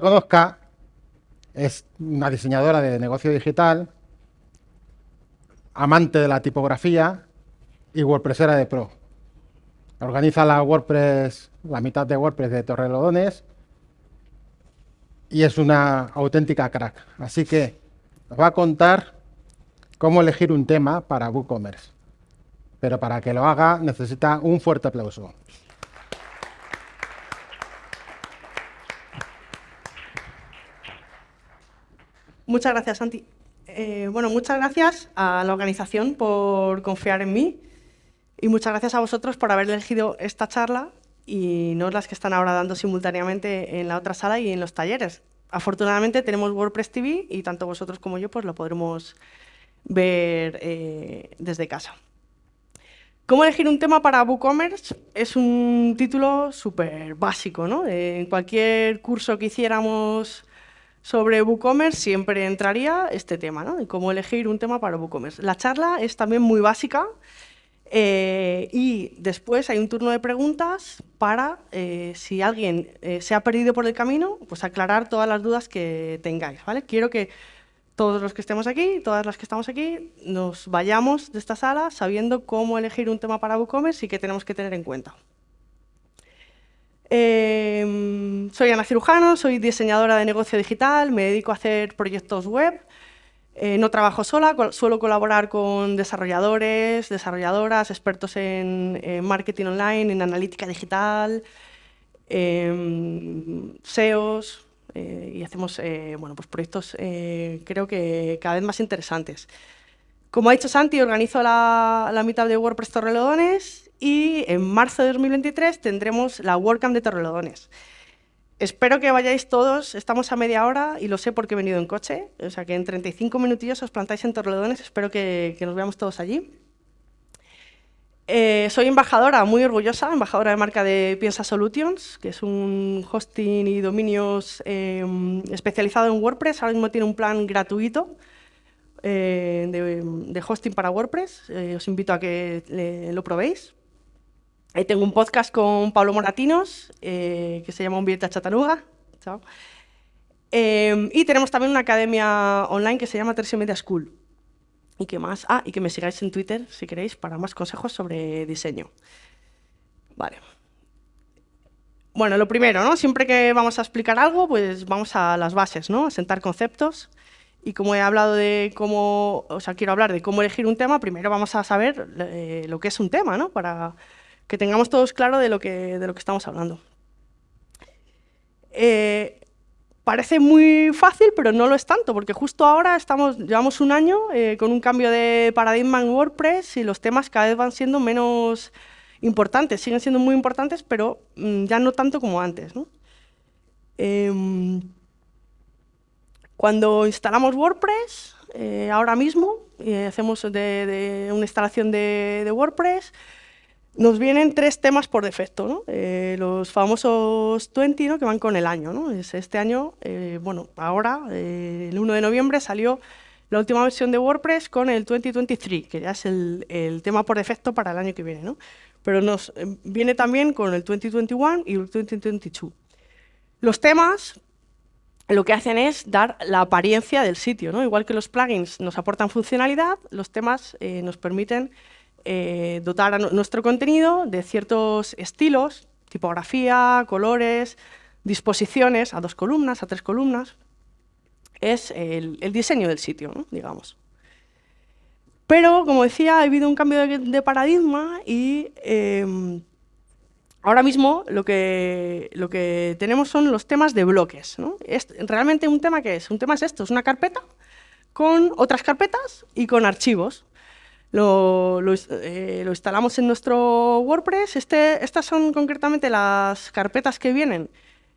conozca, es una diseñadora de negocio digital, amante de la tipografía y WordPressera de pro. Organiza la WordPress, la mitad de WordPress de Torrelodones y es una auténtica crack. Así que nos va a contar cómo elegir un tema para WooCommerce. Pero para que lo haga necesita un fuerte aplauso. Muchas gracias, Santi. Eh, bueno, muchas gracias a la organización por confiar en mí y muchas gracias a vosotros por haber elegido esta charla y no las que están ahora dando simultáneamente en la otra sala y en los talleres. Afortunadamente tenemos WordPress TV y tanto vosotros como yo pues lo podremos ver eh, desde casa. ¿Cómo elegir un tema para WooCommerce? Es un título súper básico. ¿no? En cualquier curso que hiciéramos sobre WooCommerce siempre entraría este tema, ¿no? cómo elegir un tema para WooCommerce. La charla es también muy básica eh, y después hay un turno de preguntas para, eh, si alguien eh, se ha perdido por el camino, pues aclarar todas las dudas que tengáis. ¿vale? Quiero que todos los que estemos aquí, todas las que estamos aquí, nos vayamos de esta sala sabiendo cómo elegir un tema para WooCommerce y qué tenemos que tener en cuenta. Soy Ana Cirujano, soy diseñadora de negocio digital, me dedico a hacer proyectos web, eh, no trabajo sola, suelo colaborar con desarrolladores, desarrolladoras, expertos en, marketing online, en analítica digital, em, SEOs, eh, y hacemos eh, bueno, pues proyectos creo que cada vez más interesantes. Como ha dicho Santi, organizo la, la mitad de WordPress Torrelodones y en marzo de 2023 tendremos la WordCamp de Torrelodones. Espero que vayáis todos, estamos a media hora y lo sé porque he venido en coche, o sea que en 35 minutillos os plantáis en Torrelodones, espero que, nos veamos todos allí. Eh, soy embajadora, muy orgullosa, embajadora de marca de Piensa Solutions, que es un hosting y dominios em, especializado en WordPress, ahora mismo tiene un plan gratuito eh, de, hosting para WordPress, eh, os invito a que lo probéis. Tengo un podcast con Pablo Moratinos, eh, que se llama Un billete a Chatanuga. Em, y tenemos también una academia online que se llama Tercio Media School. ¿Y qué más? Ah, y que me sigáis en Twitter, si queréis, para más consejos sobre diseño. Vale. Bueno, lo primero, ¿no? Siempre que vamos a explicar algo, pues vamos a las bases, ¿no? A sentar conceptos. Y como he hablado de cómo, o sea, quiero hablar de cómo elegir un tema, primero vamos a saber eh, lo que es un tema, ¿no? Para que tengamos todos claro de lo que, de lo que estamos hablando. Eh, parece muy fácil, pero no lo es tanto, porque justo ahora estamos, llevamos un año eh, con un cambio de paradigma en WordPress y los temas cada vez van siendo menos importantes, siguen siendo muy importantes, pero mm, ya no tanto como antes. Em, cuando instalamos WordPress, eh, ahora mismo, hacemos de, una instalación de WordPress, nos vienen tres temas por defecto. Eh, los famosos 20 ¿no? que van con el año. ¿no? Este año, eh, bueno, ahora, eh, el 1 de noviembre, salió la última versión de WordPress con el 2023, que ya es el, el tema por defecto para el año que viene. Pero nos viene también con el 2021 y el 2022. Los temas lo que hacen es dar la apariencia del sitio. ¿no? Igual que los plugins nos aportan funcionalidad, los temas nos permiten eh, dotar a nuestro contenido de ciertos estilos, tipografía, colores, disposiciones, a dos columnas, a tres columnas. Es el, diseño del sitio, digamos. Pero, como decía, ha habido un cambio de, paradigma y em, ahora mismo lo que, lo que tenemos son los temas de bloques. Es realmente un tema que es, un tema es esto, es una carpeta con otras carpetas y con archivos lo, eh, lo, instalamos en nuestro WordPress. Este, estas son concretamente las carpetas que vienen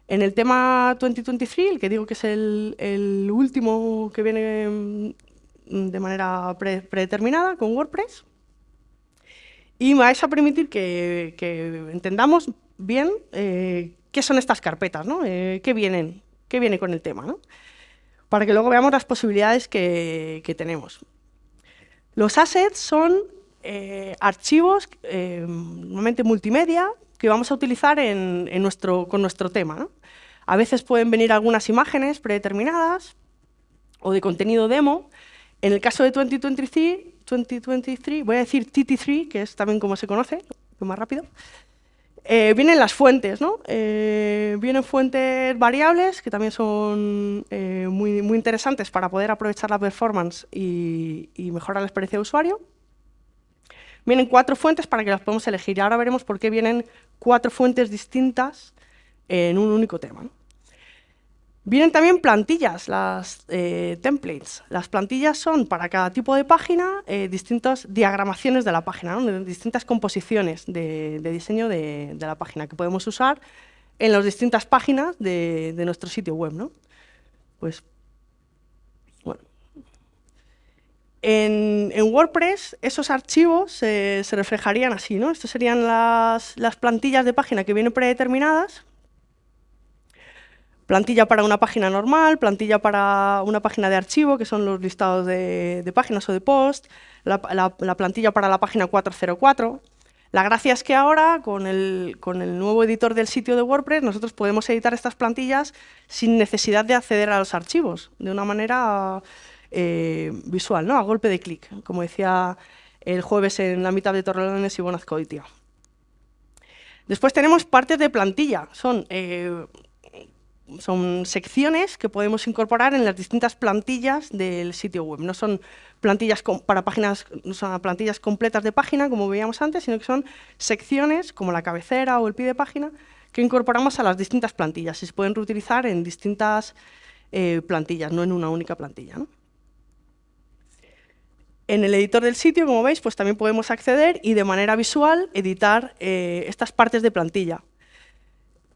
en el tema 2023, el que digo que es el, último que viene mm, de manera predeterminada con WordPress. Y me vais a permitir que, entendamos bien eh, qué son estas carpetas, ¿no? Eh, qué, vienen, qué viene con el tema, ¿no? para que luego veamos las posibilidades que tenemos. Los assets son eh, archivos, eh, normalmente multimedia, que vamos a utilizar con nuestro tema. A veces pueden venir algunas imágenes predeterminadas o de contenido demo. En el caso de 2023, 2023 voy a decir TT3, que es también como se conoce, más rápido. Eh, vienen las fuentes, ¿no? Eh, vienen fuentes variables que también son eh, muy, interesantes para poder aprovechar la performance y, mejorar la experiencia de usuario. Vienen cuatro fuentes para que las podamos elegir y ahora veremos por qué vienen cuatro fuentes distintas en un único tema. ¿no? Vienen también plantillas, las eh, templates. Las plantillas son para cada tipo de página eh, distintas diagramaciones de la página, distintas composiciones de, diseño de, la página que podemos usar en las distintas páginas de, nuestro sitio web. ¿no? Pues, bueno. En, WordPress esos archivos se reflejarían así. ¿no? Estas serían las, las plantillas de página que vienen predeterminadas Plantilla para una página normal, plantilla para una página de archivo, que son los listados de, páginas o de post, la, plantilla para la página 404. La gracia es que ahora, con el, nuevo editor del sitio de WordPress, nosotros podemos editar estas plantillas sin necesidad de acceder a los archivos, de una manera eh, visual, ¿no? a golpe de clic, como decía el jueves en la mitad de Torrelones y Bonazcoitia. Después tenemos partes de plantilla, son eh, son secciones que podemos incorporar en las distintas plantillas del sitio web. No son plantillas para páginas, no son plantillas completas de página, como veíamos antes, sino que son secciones, como la cabecera o el pie de página, que incorporamos a las distintas plantillas y se pueden reutilizar en distintas eh, plantillas, no en una única plantilla. En el editor del sitio, como veis, pues también podemos acceder y de manera visual editar eh, estas partes de plantilla.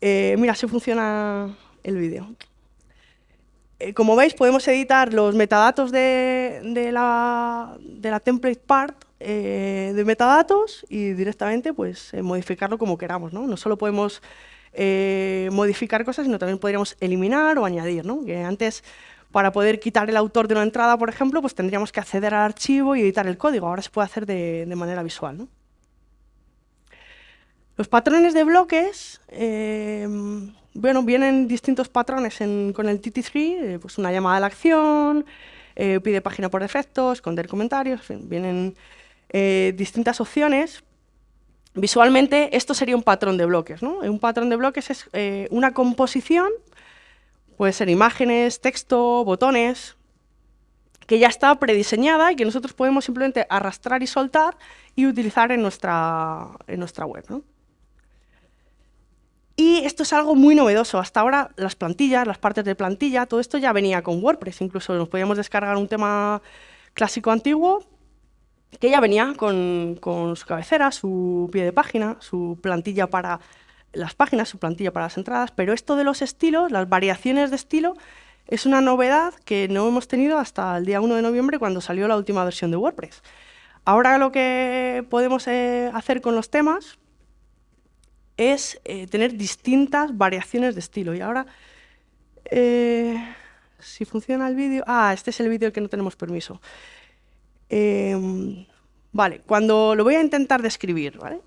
Eh, mira, así funciona el vídeo. Eh, como veis, podemos editar los metadatos de, la, template part eh, de metadatos y directamente pues, eh, modificarlo como queramos. ¿no? no solo podemos modificar cosas, sino también podríamos eliminar o añadir. ¿no? Antes, para poder quitar el autor de una entrada, por ejemplo, pues tendríamos que acceder al archivo y editar el código. Ahora se puede hacer de, de manera visual. ¿no? Los patrones de bloques bueno, vienen distintos patrones con el TT3, eh, pues una llamada a la acción, eh, pide página por defecto, esconder comentarios, vienen eh, distintas opciones. Visualmente, esto sería un patrón de bloques. ¿no? Un patrón de bloques es una composición, puede ser imágenes, texto, botones, que ya está prediseñada y que nosotros podemos simplemente arrastrar y soltar y utilizar en nuestra, en nuestra web. ¿no? Y esto es algo muy novedoso. Hasta ahora las plantillas, las partes de plantilla, todo esto ya venía con WordPress. Incluso nos podíamos descargar un tema clásico antiguo que ya venía con, su cabecera, su pie de página, su plantilla para las páginas, su plantilla para las entradas. Pero esto de los estilos, las variaciones de estilo, es una novedad que no hemos tenido hasta el día 1 de noviembre cuando salió la última versión de WordPress. Ahora lo que podemos eh, hacer con los temas es eh, tener distintas variaciones de estilo. Y ahora, eh, si funciona el vídeo... Ah, este es el vídeo que no tenemos permiso. Em, vale, cuando lo voy a intentar describir, ¿vale?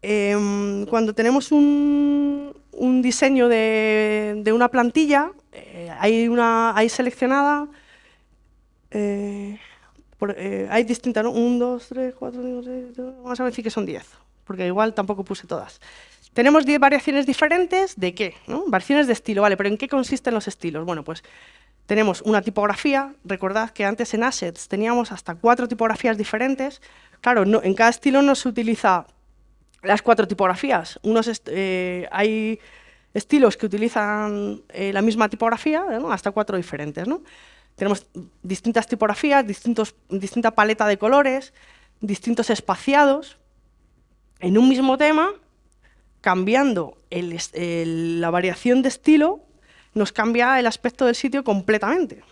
Em, cuando tenemos un, diseño de, una plantilla, eh, hay, una, hay seleccionada... hay distintas, ¿no? 1, 2, 3, 4, 5, 6, vamos a decir que son 10 porque igual tampoco puse todas. Tenemos 10 variaciones diferentes de qué, Variaciones de estilo, vale, pero ¿en qué consisten los estilos? Bueno, pues tenemos una tipografía, recordad que antes en Assets teníamos hasta cuatro tipografías diferentes. Claro, no, en cada estilo no se utiliza las cuatro tipografías. Unos eh, hay estilos que utilizan eh, la misma tipografía, hasta cuatro diferentes. ¿no? Tenemos distintas tipografías, distintos, distinta paleta de colores, distintos espaciados en un mismo tema, cambiando la variación de estilo, nos cambia el aspecto del sitio completamente.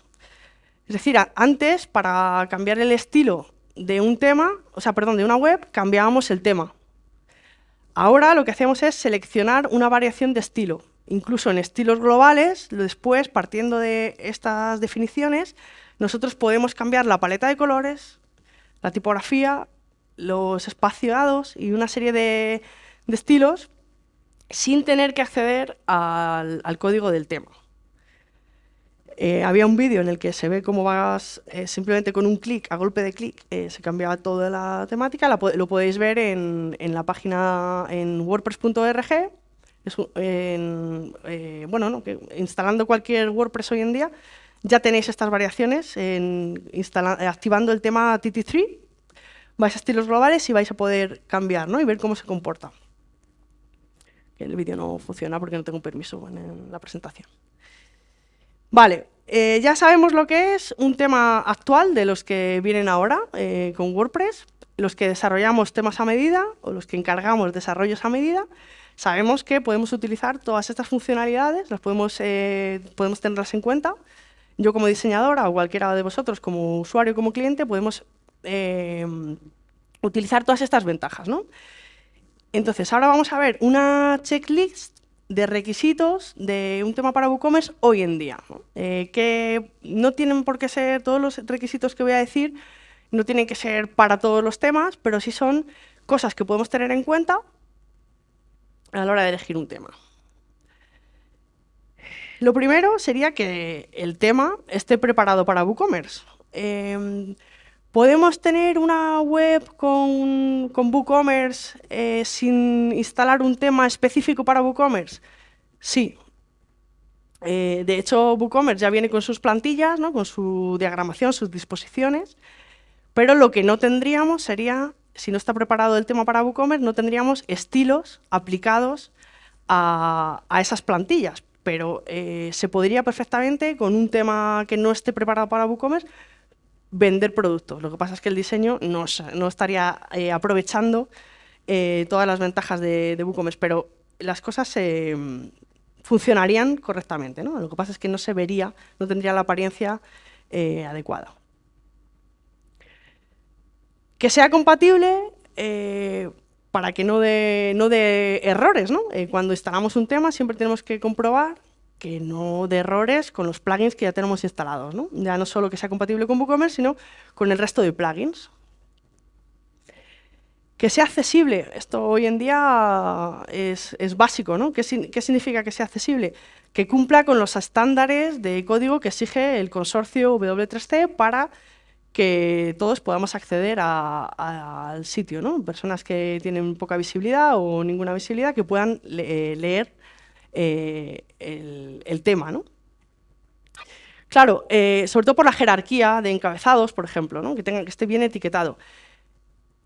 Es decir, antes, para cambiar el estilo de un tema, o sea, perdón, de una web, cambiábamos el tema. Ahora lo que hacemos es seleccionar una variación de estilo. Incluso en estilos globales, después, partiendo de estas definiciones, nosotros podemos cambiar la paleta de colores, la tipografía, los espaciados y una serie de, estilos sin tener que acceder al, código del tema. Eh, había un vídeo en el que se ve cómo vas eh, simplemente con un clic, a golpe de clic, eh, se cambiaba toda la temática. lo podéis ver en, la página en wordpress.org. bueno, instalando cualquier WordPress hoy en día, ya tenéis estas variaciones activando el tema TT3. Vais a estilos globales y vais a poder cambiar y ver cómo se comporta el vídeo no funciona porque no tengo permiso en la presentación. Vale, eh, ya sabemos lo que es un tema actual de los que vienen ahora eh, con WordPress, los que desarrollamos temas a medida o los que encargamos desarrollos a medida, sabemos que podemos utilizar todas estas funcionalidades, las podemos, eh, podemos tenerlas en cuenta. Yo como diseñadora o cualquiera de vosotros como usuario como cliente podemos utilizar todas estas ventajas. ¿no? Entonces, ahora vamos a ver una checklist de requisitos de un tema para WooCommerce hoy en día, eh, que no tienen por qué ser todos los requisitos que voy a decir, no tienen que ser para todos los temas, pero sí son cosas que podemos tener en cuenta a la hora de elegir un tema. Lo primero sería que el tema esté preparado para WooCommerce. Em, ¿Podemos tener una web con, WooCommerce eh, sin instalar un tema específico para WooCommerce? Sí. Eh, de hecho, WooCommerce ya viene con sus plantillas, con su diagramación, sus disposiciones, pero lo que no tendríamos sería, si no está preparado el tema para WooCommerce, no tendríamos estilos aplicados a, esas plantillas, pero eh, se podría perfectamente, con un tema que no esté preparado para WooCommerce, vender productos. Lo que pasa es que el diseño no, estaría eh, aprovechando eh, todas las ventajas de, WooCommerce, pero las cosas funcionarían correctamente. ¿no? Lo que pasa es que no se vería, no tendría la apariencia eh, adecuada. Que sea compatible para que no dé de errores. cuando instalamos un tema siempre tenemos que comprobar que no de errores con los plugins que ya tenemos instalados. ¿no? Ya no solo que sea compatible con WooCommerce, sino con el resto de plugins. Que sea accesible, esto hoy en día es, básico, ¿no? ¿Qué, significa que sea accesible? Que cumpla con los estándares de código que exige el consorcio W3C para que todos podamos acceder al sitio, ¿no? Personas que tienen poca visibilidad o ninguna visibilidad que puedan leer eh, el, tema. ¿no? Claro, eh, sobre todo por la jerarquía de encabezados, por ejemplo, ¿no? que, que esté bien etiquetado.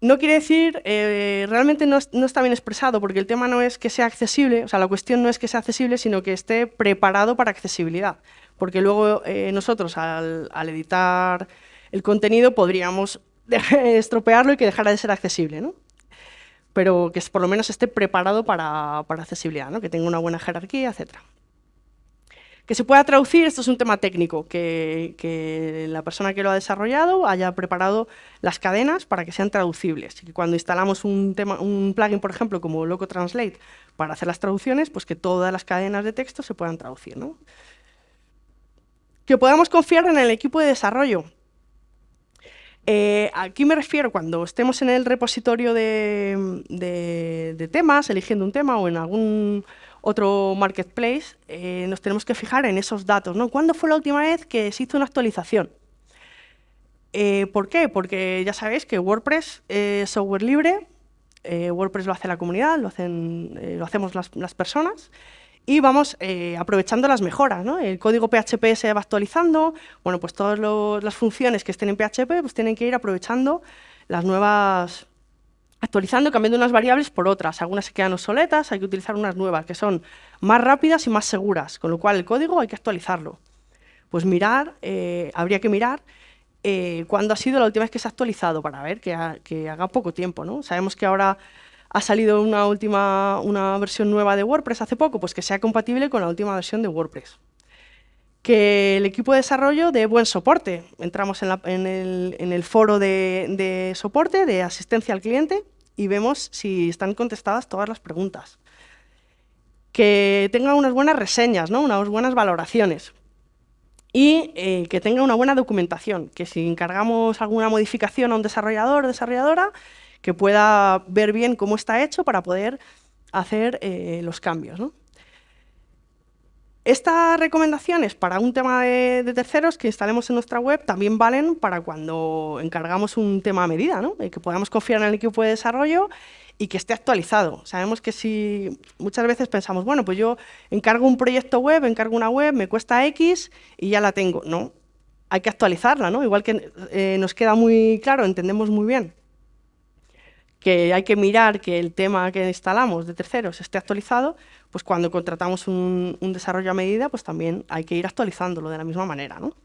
No quiere decir, eh, realmente no, está bien expresado, porque el tema no es que sea accesible, o sea, la cuestión no es que sea accesible, sino que esté preparado para accesibilidad. Porque luego nosotros, al, editar el contenido, podríamos estropearlo y que dejara de ser accesible. ¿no? Pero que por lo menos esté preparado para, accesibilidad, que tenga una buena jerarquía, etc. Que se pueda traducir, esto es un tema técnico, que, la persona que lo ha desarrollado haya preparado las cadenas para que sean traducibles. Y que cuando instalamos un, plugin, por ejemplo, como Loco Translate, para hacer las traducciones, pues que todas las cadenas de texto se puedan traducir. Que podamos confiar en el equipo de desarrollo. Eh, aquí me refiero cuando estemos en el repositorio de, temas, eligiendo un tema o en algún otro marketplace, eh, nos tenemos que fijar en esos datos. ¿Cuándo fue la última vez que se hizo una actualización? Eh, ¿Por qué? Porque ya sabéis que WordPress es software libre, WordPress lo hace la comunidad, lo, hacemos las personas, y vamos eh, aprovechando las mejoras. ¿no? El código PHP se va actualizando, bueno, pues todas las funciones que estén en PHP pues tienen que ir aprovechando las nuevas, actualizando, cambiando unas variables por otras. Algunas se quedan obsoletas, hay que utilizar unas nuevas que son más rápidas y más seguras, con lo cual el código hay que actualizarlo. Pues mirar, eh, habría que mirar eh, cuándo ha sido la última vez que se ha actualizado para ver que, que haga poco tiempo. ¿no? Sabemos que ahora ha salido una última una versión nueva de WordPress hace poco, pues que sea compatible con la última versión de WordPress. Que el equipo de desarrollo dé buen soporte. Entramos en, el, foro de, soporte, de asistencia al cliente, y vemos si están contestadas todas las preguntas. Que tenga unas buenas reseñas, ¿no? unas buenas valoraciones. Y eh, que tenga una buena documentación, que si encargamos alguna modificación a un desarrollador o desarrolladora, que pueda ver bien cómo está hecho para poder hacer eh, los cambios. Estas recomendaciones para un tema de, terceros que instalemos en nuestra web también valen para cuando encargamos un tema a medida, ¿no? que podamos confiar en el equipo de desarrollo y que esté actualizado. Sabemos que si muchas veces pensamos, bueno, pues yo encargo un proyecto web, encargo una web, me cuesta X y ya la tengo. No, hay que actualizarla, ¿no? Igual que eh, nos queda muy claro, entendemos muy bien que hay que mirar que el tema que instalamos de terceros esté actualizado, pues cuando contratamos un, desarrollo a medida, pues también hay que ir actualizándolo de la misma manera, ¿no?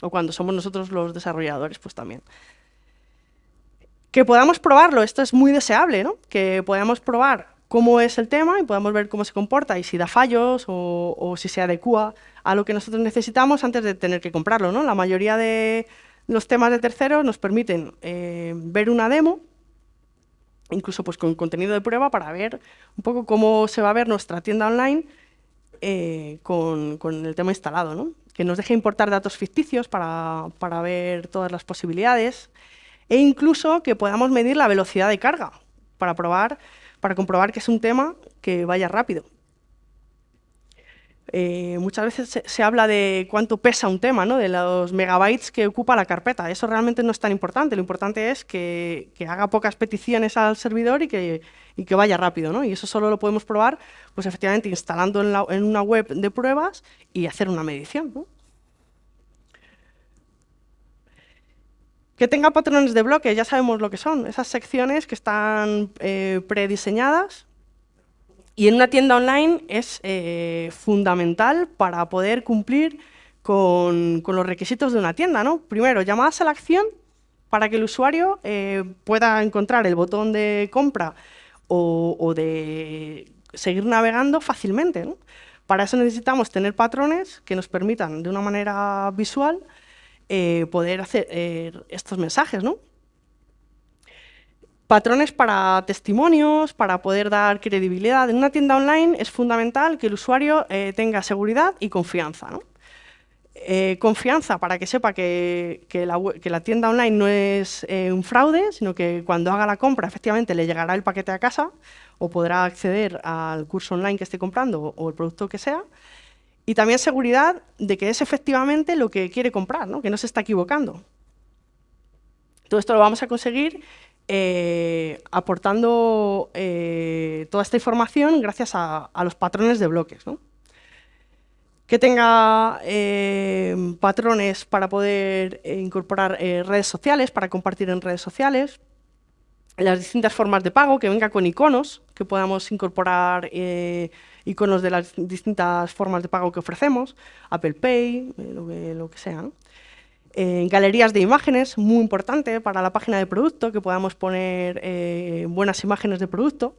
O cuando somos nosotros los desarrolladores, pues también que podamos probarlo, esto es muy deseable, ¿no? que podamos probar cómo es el tema y podamos ver cómo se comporta y si da fallos o, si se adecua a lo que nosotros necesitamos antes de tener que comprarlo. ¿no? La mayoría de los temas de terceros nos permiten eh, ver una demo, incluso pues, con contenido de prueba para ver un poco cómo se va a ver nuestra tienda online eh, con, el tema instalado. ¿no? Que nos deje importar datos ficticios para, para ver todas las posibilidades e incluso que podamos medir la velocidad de carga para, probar, para comprobar que es un tema que vaya rápido. Eh, muchas veces se, habla de cuánto pesa un tema, ¿no? de los megabytes que ocupa la carpeta. Eso realmente no es tan importante. Lo importante es que, haga pocas peticiones al servidor y que, vaya rápido. ¿no? Y eso solo lo podemos probar, pues efectivamente, instalando en, una web de pruebas y hacer una medición. Que tenga patrones de bloque, ya sabemos lo que son, esas secciones que están eh, prediseñadas y en una tienda online es eh, fundamental para poder cumplir con, los requisitos de una tienda. ¿no? Primero, llamadas a la acción para que el usuario eh, pueda encontrar el botón de compra o, de seguir navegando fácilmente. Para eso necesitamos tener patrones que nos permitan de una manera visual eh, poder hacer estos mensajes, ¿no? Patrones para testimonios, para poder dar credibilidad. En una tienda online es fundamental que el usuario eh, tenga seguridad y confianza, ¿no? confianza para que sepa que, la, tienda online no es un fraude, sino que cuando haga la compra efectivamente le llegará el paquete a casa o podrá acceder al curso online que esté comprando o el producto que sea. Y también seguridad de que es efectivamente lo que quiere comprar, ¿no? que no se está equivocando. Todo esto lo vamos a conseguir eh, aportando eh, toda esta información gracias a, los patrones de bloques. Que tenga eh, patrones para poder incorporar redes sociales, para compartir en redes sociales, las distintas formas de pago, que venga con iconos, que podamos incorporar iconos de las distintas formas de pago que ofrecemos, Apple Pay, lo, que, sea. Eh, galerías de imágenes, muy importante para la página de producto, que podamos poner eh, buenas imágenes de producto.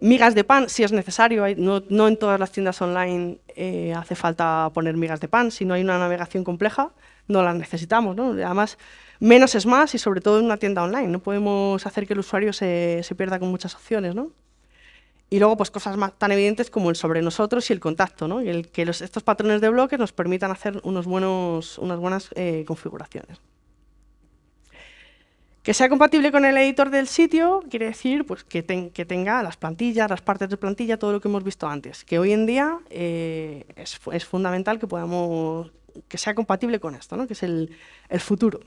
migas de pan, si es necesario, no, en todas las tiendas online hace falta poner migas de pan, si no hay una navegación compleja, no las necesitamos. ¿no? Además, menos es más y sobre todo en una tienda online, no podemos hacer que el usuario se, se pierda con muchas opciones. ¿no? Y luego, pues cosas más tan evidentes como el sobre nosotros y el contacto, ¿no? Y el que estos patrones de bloques nos permitan hacer unos buenos, unas buenas eh, configuraciones. Que sea compatible con el editor del sitio quiere decir pues, que, tenga las plantillas, las partes de plantilla, todo lo que hemos visto antes. Que hoy en día eh, es, es, fundamental que podamos que sea compatible con esto, ¿no? que es el, el futuro.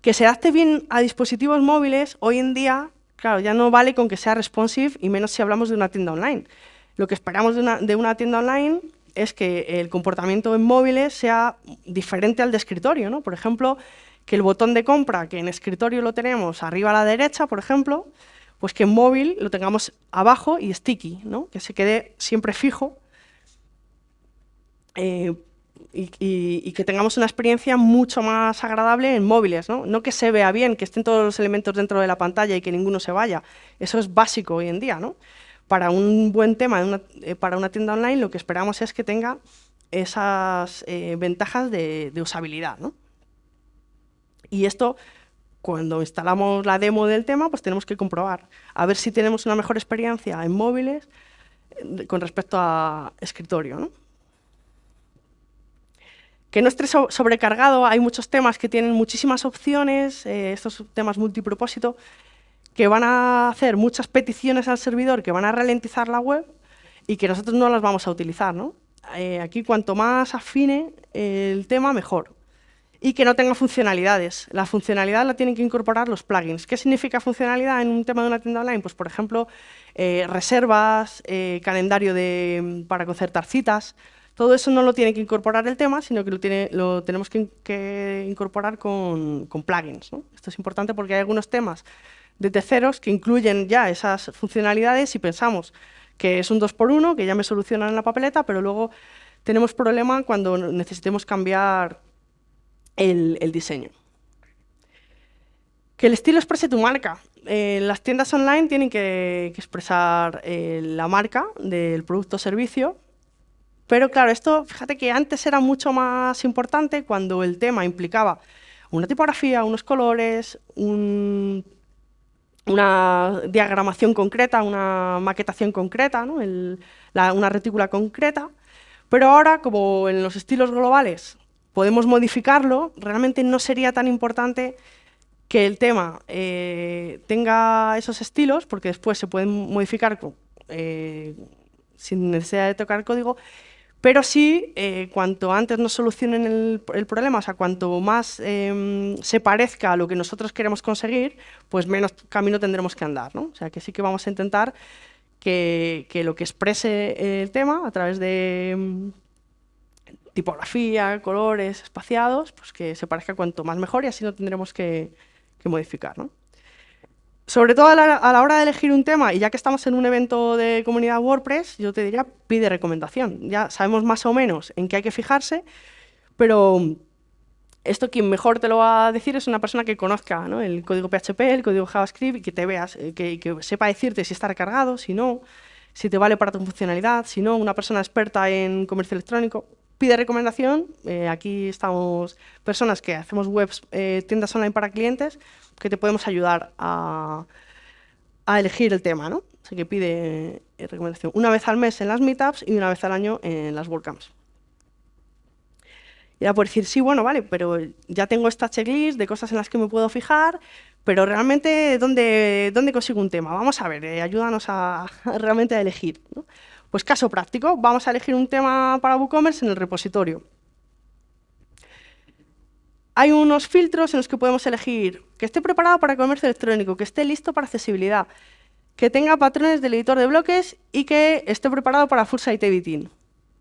Que se adapte bien a dispositivos móviles, hoy en día Claro, ya no vale con que sea responsive y menos si hablamos de una tienda online. Lo que esperamos de una, tienda online es que el comportamiento en móviles sea diferente al de escritorio. ¿no? Por ejemplo, que el botón de compra, que en escritorio lo tenemos arriba a la derecha, por ejemplo, pues que en móvil lo tengamos abajo y sticky, ¿no? que se quede siempre fijo eh, y, que tengamos una experiencia mucho más agradable en móviles, ¿no? No que se vea bien, que estén todos los elementos dentro de la pantalla y que ninguno se vaya. Eso es básico hoy en día, ¿no? Para un buen tema, eh, para una tienda online, lo que esperamos es que tenga esas eh, ventajas de, usabilidad, ¿no? Y esto, cuando instalamos la demo del tema, pues tenemos que comprobar, a ver si tenemos una mejor experiencia en móviles eh, con respecto a escritorio, ¿no? Que no esté sobrecargado, hay muchos temas que tienen muchísimas opciones, eh, estos temas multipropósito, que van a hacer muchas peticiones al servidor, que van a ralentizar la web y que nosotros no las vamos a utilizar. ¿no? Eh, aquí cuanto más afine el tema, mejor. Y que no tenga funcionalidades. La funcionalidad la tienen que incorporar los plugins. ¿Qué significa funcionalidad en un tema de una tienda online? Pues, por ejemplo, eh, reservas, calendario de, para concertar citas, todo eso no lo tiene que incorporar el tema, sino que lo, tenemos que, incorporar con, plugins. Esto es importante porque hay algunos temas de terceros que incluyen ya esas funcionalidades y pensamos que es un 2x1, que ya me solucionan la papeleta, pero luego tenemos problema cuando necesitemos cambiar el, diseño. Que el estilo exprese tu marca. Eh, las tiendas online tienen que, expresar eh, la marca del producto o servicio pero claro, esto, fíjate que antes era mucho más importante cuando el tema implicaba una tipografía, unos colores, una diagramación concreta, una maquetación concreta, una retícula concreta. Pero ahora, como en los estilos globales podemos modificarlo, realmente no sería tan importante que el tema eh, tenga esos estilos, porque después se pueden modificar eh, sin necesidad de tocar código, pero sí, eh, cuanto antes nos solucionen el, problema, o sea, cuanto más em, se parezca a lo que nosotros queremos conseguir, pues menos camino tendremos que andar, ¿no? O sea, que sí que vamos a intentar que, lo que exprese el tema a través de em, tipografía, colores, espaciados, pues que se parezca cuanto más mejor y así no tendremos que, que modificar, ¿no? Sobre todo a la, hora de elegir un tema, y ya que estamos en un evento de comunidad WordPress, yo te diría, pide recomendación. Ya sabemos más o menos en qué hay que fijarse, pero esto quien mejor te lo va a decir es una persona que conozca el código PHP, el código JavaScript, y que te veas, eh, que, sepa decirte si está recargado, si no, si te vale para tu funcionalidad, si no, una persona experta en comercio electrónico. Pide recomendación, eh, aquí estamos personas que hacemos webs, eh, tiendas online para clientes, que te podemos ayudar a, elegir el tema, ¿no? Así que pide eh, recomendación una vez al mes en las meetups y una vez al año en las WordCamps. Y ahora por decir, sí, bueno, vale, pero ya tengo esta checklist de cosas en las que me puedo fijar, pero realmente, ¿dónde, dónde consigo un tema? Vamos a ver, eh, ayúdanos a, realmente a elegir. Pues caso práctico, vamos a elegir un tema para WooCommerce en el repositorio hay unos filtros en los que podemos elegir que esté preparado para comercio electrónico, que esté listo para accesibilidad, que tenga patrones del editor de bloques y que esté preparado para full site editing.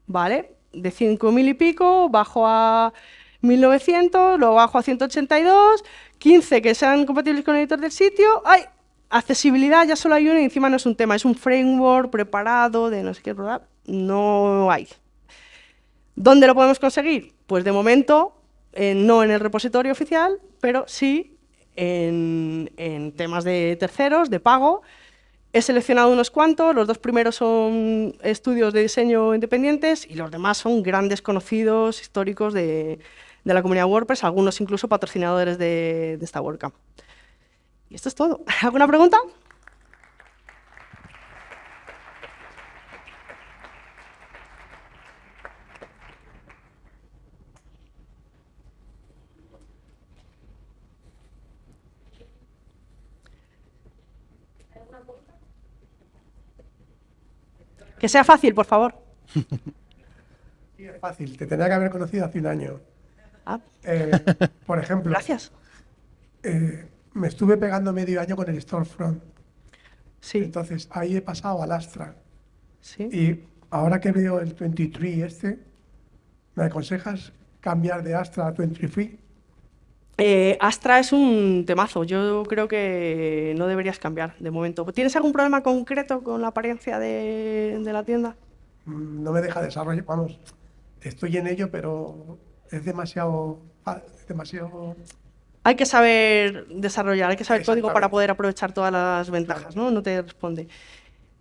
¿Vale? De 5.000 y pico, bajo a 1900, luego bajo a 182, 15 que sean compatibles con el editor del sitio. ¡Ay! Accesibilidad ya solo hay uno y encima no es un tema, es un framework preparado de no sé qué, ¿verdad? No hay. ¿Dónde lo podemos conseguir? Pues de momento no en el repositorio oficial, pero sí en, temas de terceros, de pago. He seleccionado unos cuantos, los dos primeros son estudios de diseño independientes y los demás son grandes conocidos históricos de, la comunidad WordPress, algunos incluso patrocinadores de, de esta WordCamp. Y esto es todo. ¿Alguna pregunta? Que sea fácil, por favor. Sí, es fácil. Te tenía que haber conocido hace un año. Ah. Eh, por ejemplo. Gracias. Eh, me estuve pegando medio año con el Storefront. Sí. Entonces, ahí he pasado al Astra. Sí. Y ahora que veo el 23 este, ¿me aconsejas cambiar de Astra a 23? Eh, Astra es un temazo, yo creo que no deberías cambiar de momento. ¿Tienes algún problema concreto con la apariencia de, la tienda? Mm, no me deja desarrollar, vamos, estoy en ello, pero es demasiado... demasiado... Hay que saber desarrollar, hay que saber código para poder aprovechar todas las ventajas, ¿no? No te responde.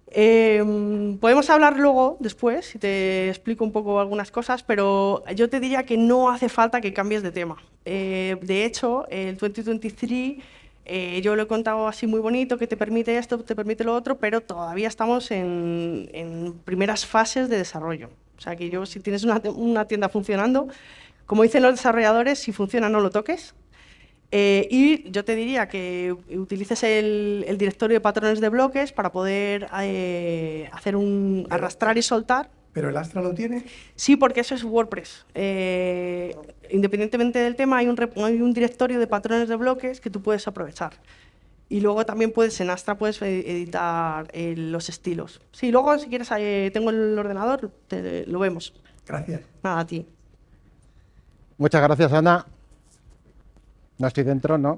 Em, podemos hablar luego, después, si te explico un poco algunas cosas, pero yo te diría que no hace falta que cambies de tema. Eh, de hecho, el 2023, eh, yo lo he contado así muy bonito, que te permite esto, te permite lo otro, pero todavía estamos en, primeras fases de desarrollo. O sea, que yo, si tienes una, tienda funcionando, Como dicen los desarrolladores, si funciona no lo toques. Eh, y yo te diría que utilices el, el directorio de patrones de bloques para poder eh, hacer un arrastrar y soltar. ¿Pero el Astra lo tiene? Sí, porque eso es WordPress. Eh, independientemente del tema, hay un, hay un directorio de patrones de bloques que tú puedes aprovechar. Y luego también puedes, en Astra puedes editar eh, los estilos. Sí, luego si quieres, eh, tengo el ordenador, te- lo vemos. Gracias. Nada, a ti. Muchas gracias, Ana. No estoy dentro, ¿no?